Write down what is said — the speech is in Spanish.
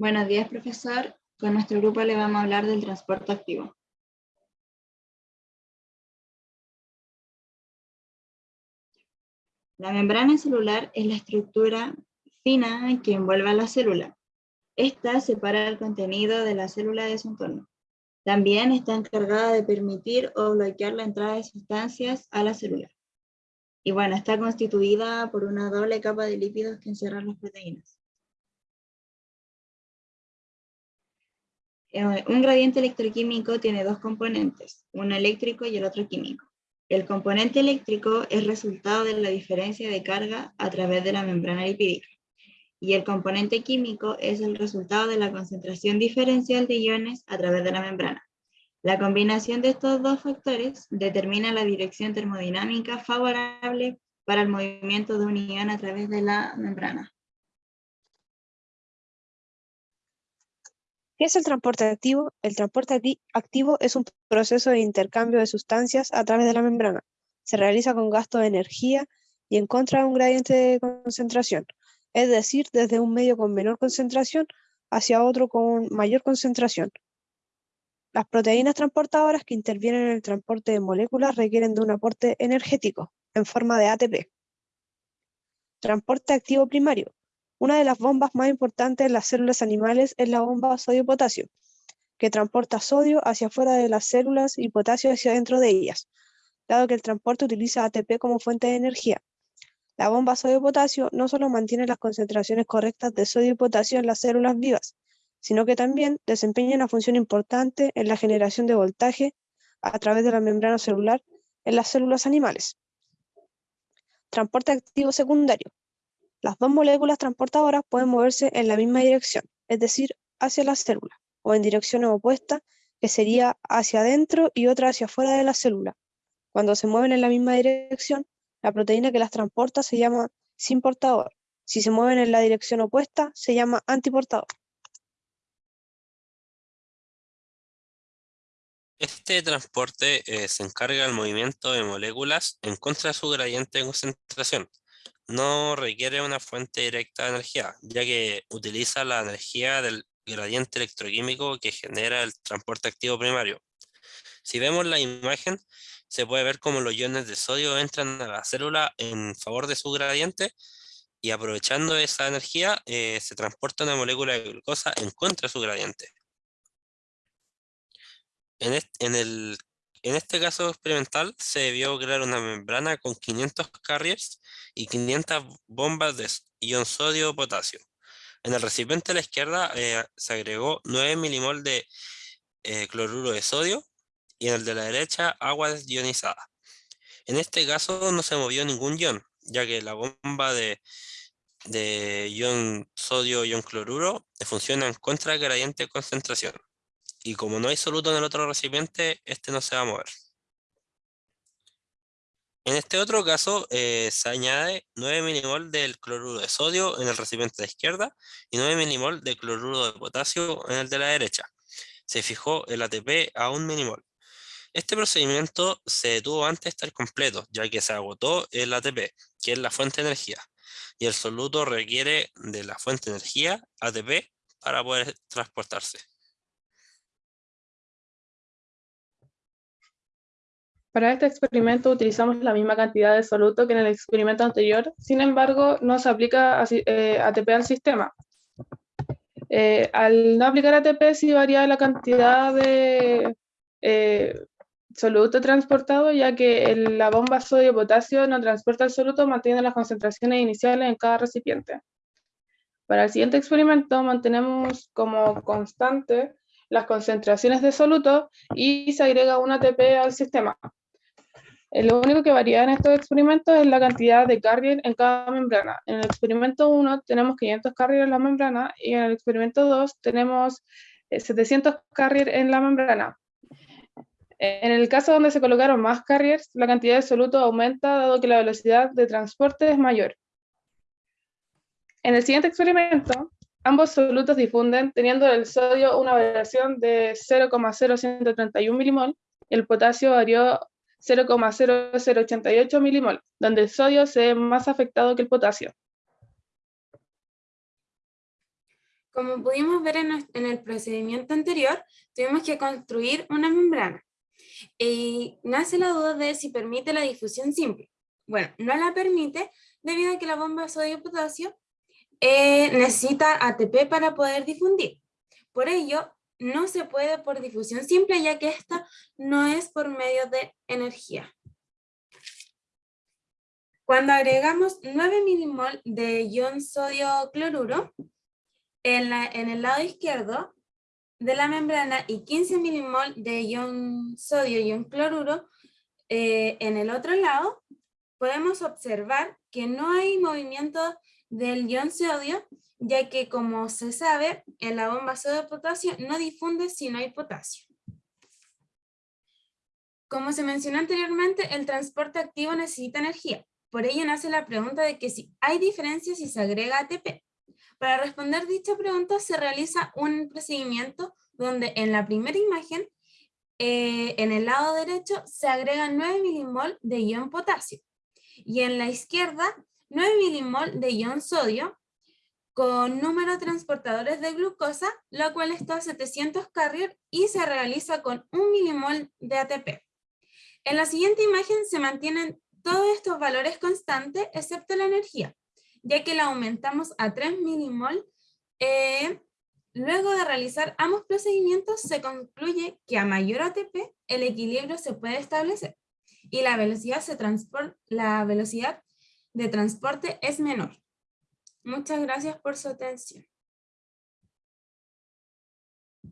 Buenos días, profesor. Con nuestro grupo le vamos a hablar del transporte activo. La membrana celular es la estructura fina que envuelve a la célula. Esta separa el contenido de la célula de su entorno. También está encargada de permitir o bloquear la entrada de sustancias a la célula. Y bueno, está constituida por una doble capa de lípidos que encierran las proteínas. Un gradiente electroquímico tiene dos componentes, uno eléctrico y el otro químico. El componente eléctrico es resultado de la diferencia de carga a través de la membrana lipídica. Y el componente químico es el resultado de la concentración diferencial de iones a través de la membrana. La combinación de estos dos factores determina la dirección termodinámica favorable para el movimiento de un ion a través de la membrana. ¿Qué es el transporte activo? El transporte activo es un proceso de intercambio de sustancias a través de la membrana. Se realiza con gasto de energía y en contra de un gradiente de concentración, es decir, desde un medio con menor concentración hacia otro con mayor concentración. Las proteínas transportadoras que intervienen en el transporte de moléculas requieren de un aporte energético en forma de ATP. Transporte activo primario. Una de las bombas más importantes en las células animales es la bomba sodio-potasio, que transporta sodio hacia afuera de las células y potasio hacia dentro de ellas, dado que el transporte utiliza ATP como fuente de energía. La bomba sodio-potasio no solo mantiene las concentraciones correctas de sodio y potasio en las células vivas, sino que también desempeña una función importante en la generación de voltaje a través de la membrana celular en las células animales. Transporte activo secundario. Las dos moléculas transportadoras pueden moverse en la misma dirección, es decir, hacia la célula, o en direcciones opuestas, que sería hacia adentro y otra hacia afuera de la célula. Cuando se mueven en la misma dirección, la proteína que las transporta se llama sin portador. Si se mueven en la dirección opuesta, se llama antiportador. Este transporte eh, se encarga del movimiento de moléculas en contra de su gradiente de concentración, no requiere una fuente directa de energía, ya que utiliza la energía del gradiente electroquímico que genera el transporte activo primario. Si vemos la imagen, se puede ver cómo los iones de sodio entran a la célula en favor de su gradiente y aprovechando esa energía eh, se transporta una molécula de glucosa en contra de su gradiente. en, el, en este caso experimental se debió crear una membrana con 500 carriers y 500 bombas de ion sodio-potasio. En el recipiente a la izquierda eh, se agregó 9 milimol de eh, cloruro de sodio y en el de la derecha agua desionizada. En este caso no se movió ningún ion, ya que la bomba de, de ion sodio ion cloruro funciona en contra gradiente de concentración. Y como no hay soluto en el otro recipiente, este no se va a mover. En este otro caso eh, se añade 9 milimol del cloruro de sodio en el recipiente de la izquierda y 9 milimol de cloruro de potasio en el de la derecha. Se fijó el ATP a 1 milimol. Este procedimiento se detuvo antes de estar completo, ya que se agotó el ATP, que es la fuente de energía, y el soluto requiere de la fuente de energía, ATP, para poder transportarse. Para este experimento utilizamos la misma cantidad de soluto que en el experimento anterior, sin embargo no se aplica ATP eh, al sistema. Eh, al no aplicar ATP sí varía la cantidad de eh, soluto transportado, ya que la bomba sodio-potasio no transporta el soluto manteniendo las concentraciones iniciales en cada recipiente. Para el siguiente experimento mantenemos como constante las concentraciones de soluto y se agrega un ATP al sistema. Eh, lo único que varía en estos experimentos es la cantidad de carrier en cada membrana. En el experimento 1 tenemos 500 carrier en la membrana y en el experimento 2 tenemos 700 eh, carrier en la membrana. En el caso donde se colocaron más carriers, la cantidad de soluto aumenta dado que la velocidad de transporte es mayor. En el siguiente experimento, ambos solutos difunden teniendo el sodio una variación de 0,0131 milimol y el potasio varió 0,0088 milimol, donde el sodio se ve más afectado que el potasio. Como pudimos ver en, el procedimiento anterior, tuvimos que construir una membrana. Y nace la duda de si permite la difusión simple. Bueno, no la permite debido a que la bomba sodio-potasio eh, necesita ATP para poder difundir. Por ello, no se puede por difusión simple, ya que esta no es por medio de energía. Cuando agregamos 9 milimol de ion sodio cloruro, en, la- en el lado izquierdo de la membrana y 15 milimol de ion sodio ion cloruro eh, en el otro lado, podemos observar que no hay movimiento del ion sodio, ya que como se sabe, en la bomba sodio-potasio no difunde si no hay potasio. Como se mencionó anteriormente, el transporte activo necesita energía. Por ello nace la pregunta de que si hay diferencia si se agrega ATP. Para responder dicha pregunta se realiza un procedimiento donde en la primera imagen, eh, en el lado derecho, se agregan 9 milimol de ion potasio. Y en la izquierda, 9 milimol de ion sodio con número de transportadores de glucosa, lo cual está a 700 carrier y se realiza con 1 milimol de ATP. En la siguiente imagen se mantienen todos estos valores constantes excepto la energía, ya que la aumentamos a 3 milimol. eh, luego de realizar ambos procedimientos se concluye que a mayor ATP el equilibrio se puede establecer y la velocidad, se la velocidad de transporte es menor. Muchas gracias por su atención.